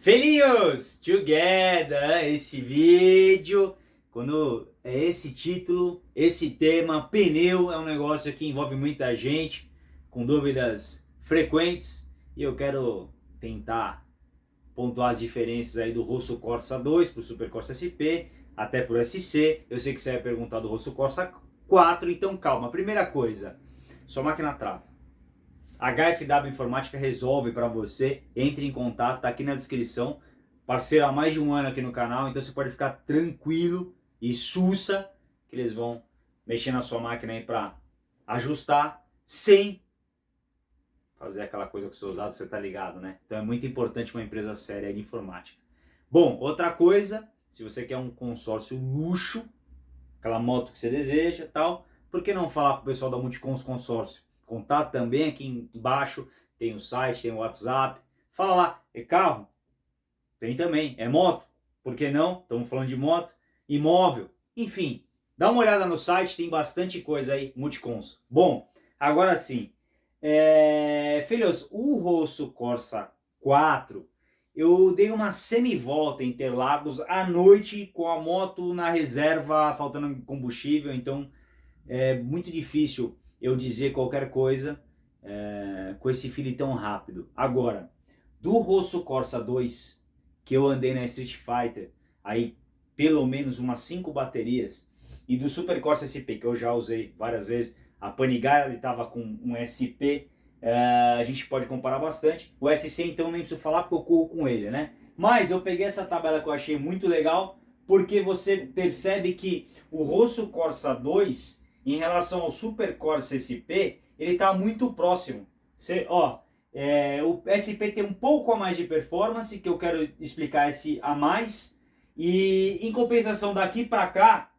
Felinhos, together, esse vídeo, quando é esse título, esse tema, pneu é um negócio que envolve muita gente, com dúvidas frequentes, e eu quero tentar pontuar as diferenças aí do Rosso Corsa 2 para o Super Corsa SP, até para o SC, eu sei que você vai perguntar do Rosso Corsa 4, então calma, primeira coisa, sua máquina trava. HFW Informática resolve para você, entre em contato, tá aqui na descrição. Parceiro há mais de um ano aqui no canal, então você pode ficar tranquilo e sussa que eles vão mexer na sua máquina aí para ajustar sem fazer aquela coisa com seus dados, você tá ligado, né? Então é muito importante uma empresa séria de informática. Bom, outra coisa, se você quer um consórcio luxo, aquela moto que você deseja tal, por que não falar com o pessoal da Multicons Consórcio? Contato também aqui embaixo, tem o site, tem o WhatsApp. Fala lá, é carro? Tem também. É moto? Por que não? Estamos falando de moto. Imóvel? Enfim, dá uma olhada no site, tem bastante coisa aí, Multicons. Bom, agora sim. É... Filhos, o Rosso Corsa 4, eu dei uma semi-volta em Interlagos à noite com a moto na reserva, faltando combustível, então é muito difícil eu dizer qualquer coisa é, com esse feeling tão rápido. Agora, do Rosso Corsa 2, que eu andei na Street Fighter, aí pelo menos umas 5 baterias, e do Super Corsa SP, que eu já usei várias vezes, a Panigale estava com um SP, é, a gente pode comparar bastante. O SC então nem preciso falar porque eu corro com ele, né? Mas eu peguei essa tabela que eu achei muito legal, porque você percebe que o Rosso Corsa 2 em relação ao Super Corsa SP, ele está muito próximo. Você, ó, é, o SP tem um pouco a mais de performance, que eu quero explicar esse a mais. E em compensação daqui para cá,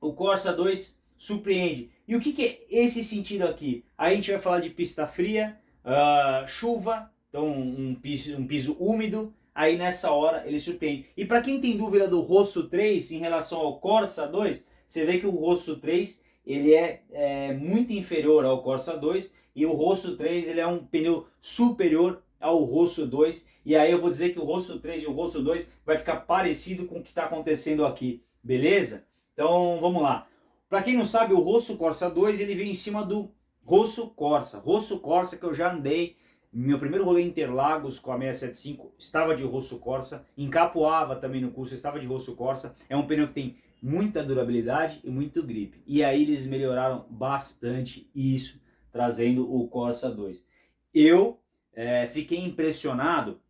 o Corsa 2 surpreende. E o que, que, é esse sentido aqui? Aí a gente vai falar de pista fria, uh, chuva, então um piso, um piso úmido. Aí nessa hora ele surpreende. E para quem tem dúvida do Rosso 3 em relação ao Corsa 2, você vê que o Rosso 3 ele é, é, muito inferior ao Corsa 2 e o Rosso 3 ele é um pneu superior ao Rosso 2 e aí eu vou dizer que o Rosso 3 e o Rosso 2 vai ficar parecido com o que está acontecendo aqui, beleza? Então vamos lá. Para quem não sabe, o Rosso Corsa 2 ele vem em cima do Rosso Corsa. Rosso Corsa que eu já andei, meu primeiro rolê em Interlagos com a 675 estava de Rosso Corsa, em Capoava também no curso estava de Rosso Corsa. É um pneu que tem muita durabilidade e muito grip. E aí eles melhoraram bastante isso, trazendo o Corsa 2. Eu é, fiquei impressionado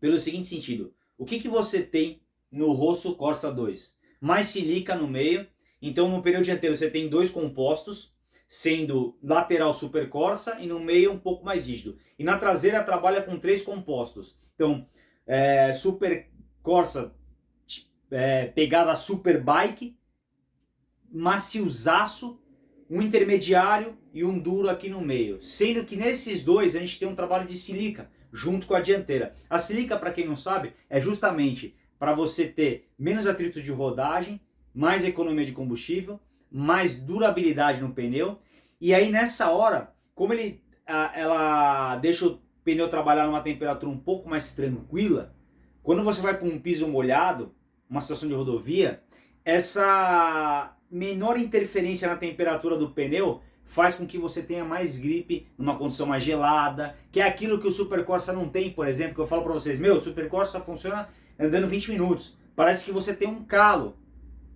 pelo seguinte sentido. O que, que você tem no Rosso Corsa 2? Mais silica no meio, então no pneu dianteiro você tem dois compostos, sendo lateral super Corsa e no meio um pouco mais rígido. E na traseira trabalha com três compostos. Então, é, super Corsa é, pegada Superbike, maciosaço, um intermediário e um duro aqui no meio. Sendo que nesses dois a gente tem um trabalho de silica junto com a dianteira. A silica, para quem não sabe, é justamente para você ter menos atrito de rodagem, mais economia de combustível, mais durabilidade no pneu. E aí nessa hora, como ele, ela deixa o pneu trabalhar numa temperatura um pouco mais tranquila, quando você vai para um piso molhado, uma situação de rodovia, essa menor interferência na temperatura do pneu faz com que você tenha mais gripe numa condição mais gelada, que é aquilo que o Super Corsa não tem, por exemplo, que eu falo para vocês, meu, o Super Corsa funciona andando 20 minutos. Parece que você tem um calo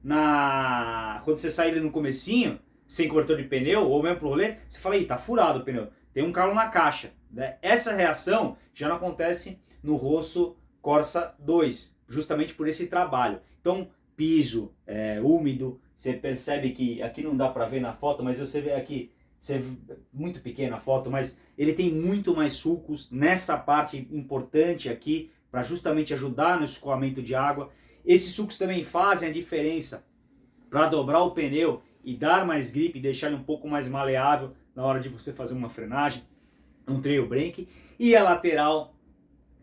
na quando você sai ali no comecinho, sem cobertor de pneu, ou mesmo pro rolê, você fala, ih, tá furado o pneu, tem um calo na caixa. Né? Essa reação já não acontece no Rosso Corsa 2, justamente por esse trabalho. Então, piso é, úmido, você percebe que aqui não dá para ver na foto, mas você vê aqui, você muito pequena a foto, mas ele tem muito mais sulcos nessa parte importante aqui, para justamente ajudar no escoamento de água. Esses sulcos também fazem a diferença para dobrar o pneu e dar mais grip, deixar ele um pouco mais maleável na hora de você fazer uma frenagem, um trail brake. E a lateral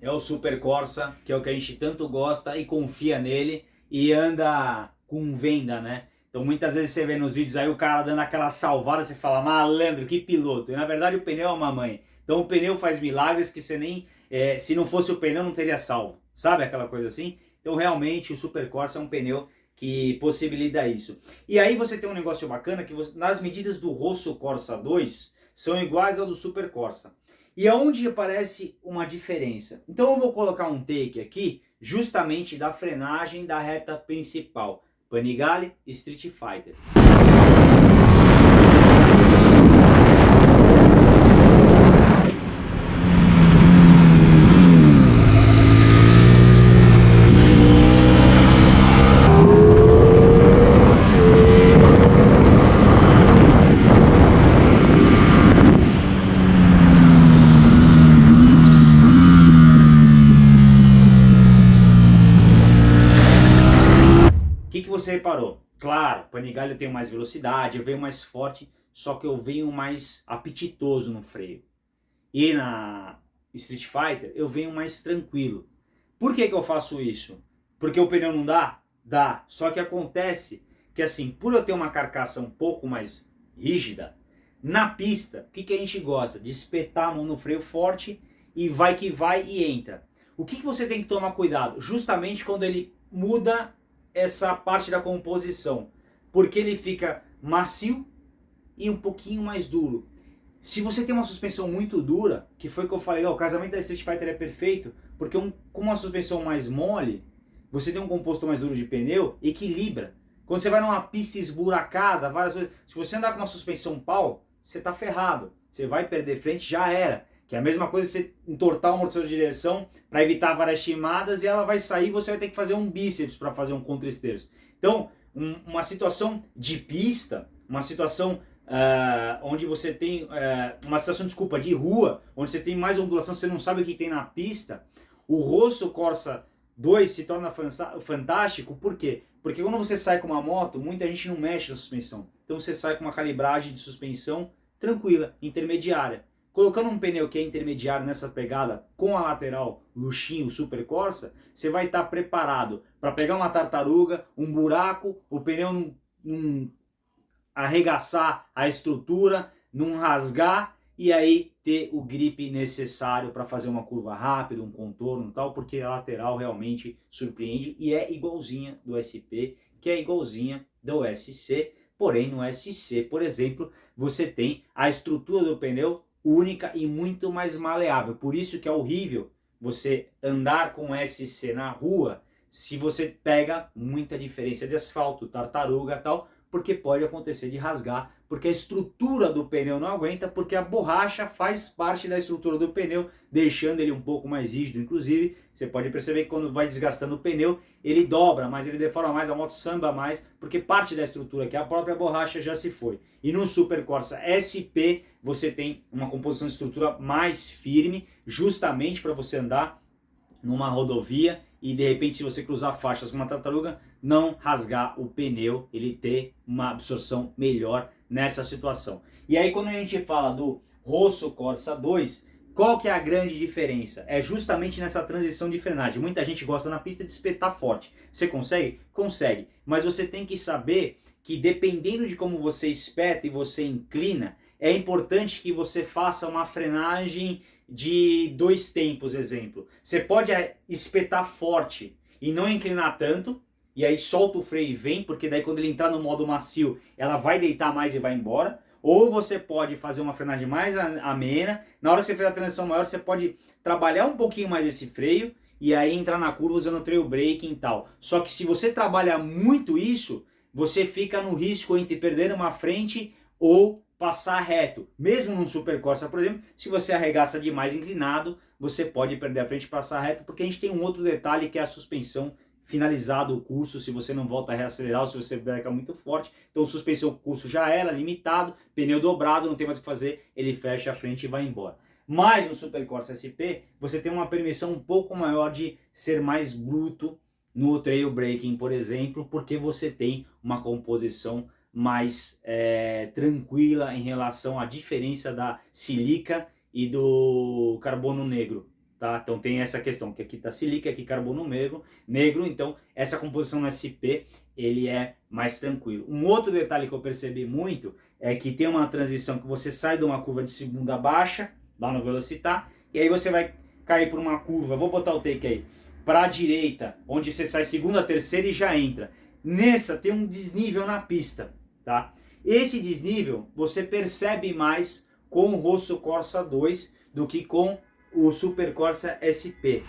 é o Super Corsa, que é o que a gente tanto gosta e confia nele e anda com venda, né? Então muitas vezes você vê nos vídeos aí o cara dando aquela salvada, você fala, malandro, que piloto. E na verdade o pneu é uma mãe. Então o pneu faz milagres que você nem, é, se não fosse o pneu não teria salvo. Sabe aquela coisa assim? Então realmente o Super Corsa é um pneu que possibilita isso. E aí você tem um negócio bacana que você, nas medidas do Rosso Corsa 2 são iguais ao do Super Corsa. E aonde aparece uma diferença? Então eu vou colocar um take aqui justamente da frenagem da reta principal. Panigale Street Fighter. Você reparou? Claro, Panigale eu tenho mais velocidade, eu venho mais forte, só que eu venho mais apetitoso no freio. E na Street Fighter eu venho mais tranquilo. Por que, que eu faço isso? Porque o pneu não dá? Dá. Só que acontece que assim, por eu ter uma carcaça um pouco mais rígida, na pista, o que, que a gente gosta? De espetar a mão no freio forte e vai que vai e entra. O que, que você tem que tomar cuidado? Justamente quando ele muda essa parte da composição, porque ele fica macio e um pouquinho mais duro. Se você tem uma suspensão muito dura, que foi o que eu falei, o casamento da Street Fighter é perfeito, porque um, com uma suspensão mais mole, você tem um composto mais duro de pneu, equilibra. Quando você vai numa pista esburacada, várias vezes, se você andar com uma suspensão pau, você está ferrado. Você vai perder frente, já era. Que é a mesma coisa você entortar o amortecedor de direção para evitar várias chimadas e ela vai sair você vai ter que fazer um bíceps para fazer um contra-esterço. Então, um, uma situação de pista, uma situação uh, onde você tem, uh, uma situação, desculpa, de rua, onde você tem mais ondulação, você não sabe o que tem na pista, o Rosso Corsa 2 se torna fantástico, por quê? Porque quando você sai com uma moto, muita gente não mexe na suspensão. Então você sai com uma calibragem de suspensão tranquila, intermediária. Colocando um pneu que é intermediário nessa pegada com a lateral luxinho Super Corsa, você vai estar tá preparado para pegar uma tartaruga, um buraco, o pneu não, não arregaçar a estrutura, não rasgar e aí ter o grip necessário para fazer uma curva rápida, um contorno e tal, porque a lateral realmente surpreende e é igualzinha do SP, que é igualzinha do SC, porém no SC, por exemplo, você tem a estrutura do pneu única e muito mais maleável. Por isso que é horrível você andar com SC na rua se você pega muita diferença de asfalto, tartaruga tal, porque pode acontecer de rasgar, porque a estrutura do pneu não aguenta, porque a borracha faz parte da estrutura do pneu, deixando ele um pouco mais rígido. Inclusive, você pode perceber que quando vai desgastando o pneu, ele dobra mais, ele deforma mais, a moto samba mais, porque parte da estrutura, que é a própria borracha, já se foi. E no Super Corsa SP, você tem uma composição de estrutura mais firme, justamente para você andar numa rodovia e de repente se você cruzar faixas com uma tartaruga, não rasgar o pneu, ele ter uma absorção melhor nessa situação. E aí quando a gente fala do Rosso Corsa 2, qual que é a grande diferença? É justamente nessa transição de frenagem. Muita gente gosta na pista de espetar forte. Você consegue? Consegue. Mas você tem que saber que dependendo de como você espeta e você inclina, é importante que você faça uma frenagem de dois tempos, exemplo. Você pode eh, espetar forte e não inclinar tanto, e aí solta o freio e vem, porque daí quando ele entrar no modo macio, ela vai deitar mais e vai embora. Ou você pode fazer uma frenagem mais amena, na hora que você fez a transição maior, você pode trabalhar um pouquinho mais esse freio, e aí entrar na curva usando o trail braking e tal. Só que se você trabalhar muito isso, você fica no risco entre perder uma frente ou passar reto. Mesmo num Super Corsa, por exemplo, se você arregaça demais inclinado, você pode perder a frente e passar reto, porque a gente tem um outro detalhe que é a suspensão finalizado o curso, se você não volta a reacelerar ou se você breca muito forte. Então suspensão o curso já era limitado, pneu dobrado, não tem mais o que fazer, ele fecha a frente e vai embora. Mas no Super Corsa SP, você tem uma permissão um pouco maior de ser mais bruto no trail braking, por exemplo, porque você tem uma composição mais é, tranquila em relação à diferença da silica e do carbono negro. Tá? Então tem essa questão, que aqui está silica, aqui carbono negro, negro, então essa composição no SP ele é mais tranquilo. Um outro detalhe que eu percebi muito é que tem uma transição que você sai de uma curva de segunda baixa, lá no Velocitar, e aí você vai cair por uma curva, vou botar o take aí, para a direita, onde você sai segunda, terceira e já entra. Nessa tem um desnível na pista, tá? Esse desnível você percebe mais com o Rosso Corsa 2 do que com o Super Corsa SP.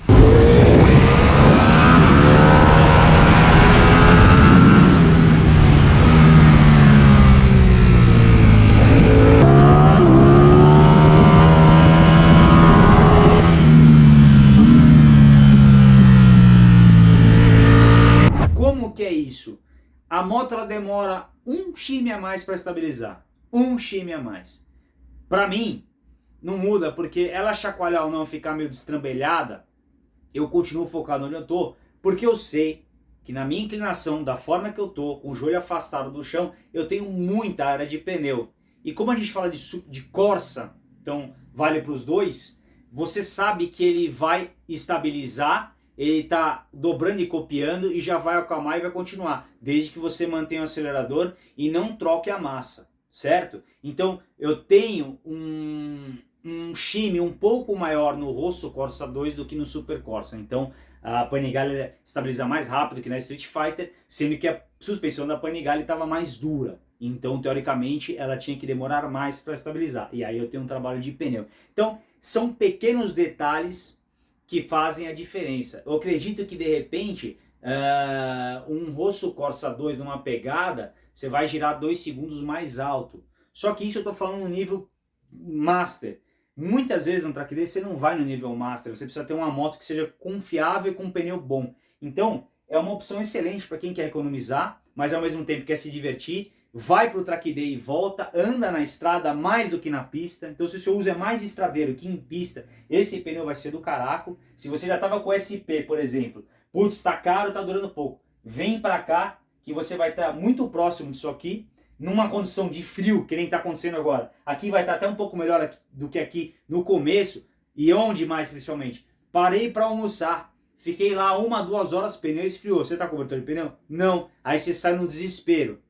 a moto demora um chime a mais para estabilizar. Um chime a mais. Para mim, não muda, porque ela chacoalhar ou não ficar meio destrambelhada, eu continuo focado onde eu tô, porque eu sei que na minha inclinação, da forma que eu tô, com o joelho afastado do chão, eu tenho muita área de pneu. E como a gente fala de, de Corsa, então vale para os dois, você sabe que ele vai estabilizar ele está dobrando e copiando e já vai acalmar e vai continuar, desde que você mantenha o acelerador e não troque a massa, certo? Então eu tenho um, um shime um pouco maior no Rosso Corsa 2 do que no Super Corsa, então a Panigale estabiliza mais rápido que na Street Fighter, sendo que a suspensão da Panigale estava mais dura, então teoricamente ela tinha que demorar mais para estabilizar, e aí eu tenho um trabalho de pneu. Então são pequenos detalhes que fazem a diferença. Eu acredito que de repente uh, um Rosso Corsa 2 numa pegada, você vai girar 2 segundos mais alto. Só que isso eu estou falando no nível Master. Muitas vezes no track day você não vai no nível Master, você precisa ter uma moto que seja confiável e com um pneu bom. Então é uma opção excelente para quem quer economizar, mas ao mesmo tempo quer se divertir vai para o track day e volta, anda na estrada mais do que na pista. Então se o seu uso é mais estradeiro que em pista, esse pneu vai ser do caraco. Se você já estava com SP, por exemplo, putz, está caro, está durando pouco. Vem para cá que você vai estar tá muito próximo disso aqui, numa condição de frio, que nem está acontecendo agora. Aqui vai estar tá até um pouco melhor do que aqui no começo. E onde mais, principalmente? Parei para almoçar. Fiquei lá uma, duas horas, pneu esfriou. Você está cobertor de pneu? Não. Aí você sai no desespero.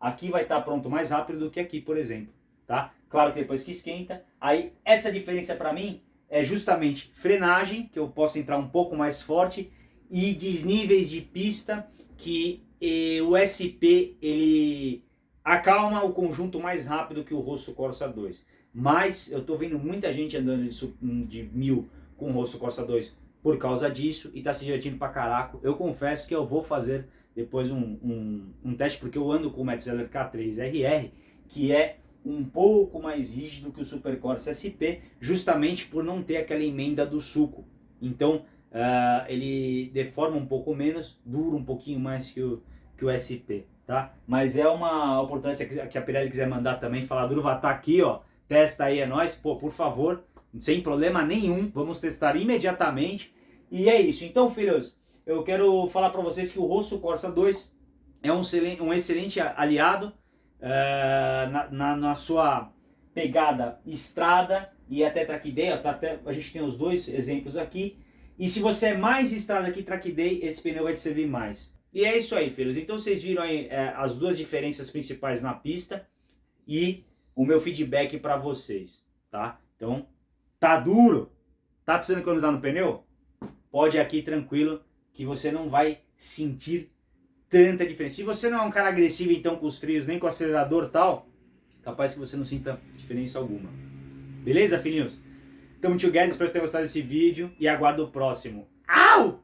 Aqui vai estar pronto mais rápido do que aqui, por exemplo. Tá? Claro que depois que esquenta. Aí essa diferença para mim é justamente frenagem, que eu posso entrar um pouco mais forte, e desníveis de pista, que eh, o SP ele acalma o conjunto mais rápido que o Rosso Corsa 2. Mas eu estou vendo muita gente andando de, de mil com o Rosso Corsa 2 por causa disso e está se divertindo pra caraco. Eu confesso que eu vou fazer depois um, um, um teste, porque eu ando com o Metzeler K3RR, que é um pouco mais rígido que o Super Corsa SP, justamente por não ter aquela emenda do suco. Então uh, ele deforma um pouco menos, dura um pouquinho mais que o, que o SP. Tá? Mas é uma oportunidade que a Pirelli quiser mandar também, falar, Durva, tá aqui, ó, testa aí, é nóis, pô, por favor, sem problema nenhum, vamos testar imediatamente. E é isso. Então, filhos, eu quero falar para vocês que o Rosso Corsa 2 é um excelente, um excelente aliado uh, na, na, na, sua pegada estrada e até day, tá até, a gente tem os dois exemplos aqui. E se você é mais estrada que day, esse pneu vai te servir mais. E é isso aí, filhos. Então vocês viram aí é, as duas diferenças principais na pista e o meu feedback para vocês, tá? Então, tá duro? Tá precisando economizar no pneu? Pode ir aqui tranquilo que você não vai sentir tanta diferença. Se você não é um cara agressivo então com os frios, nem com o acelerador tal, capaz que você não sinta diferença alguma. Beleza, filhinhos? Tamo together, espero que tenham gostado desse vídeo e aguardo o próximo. Au!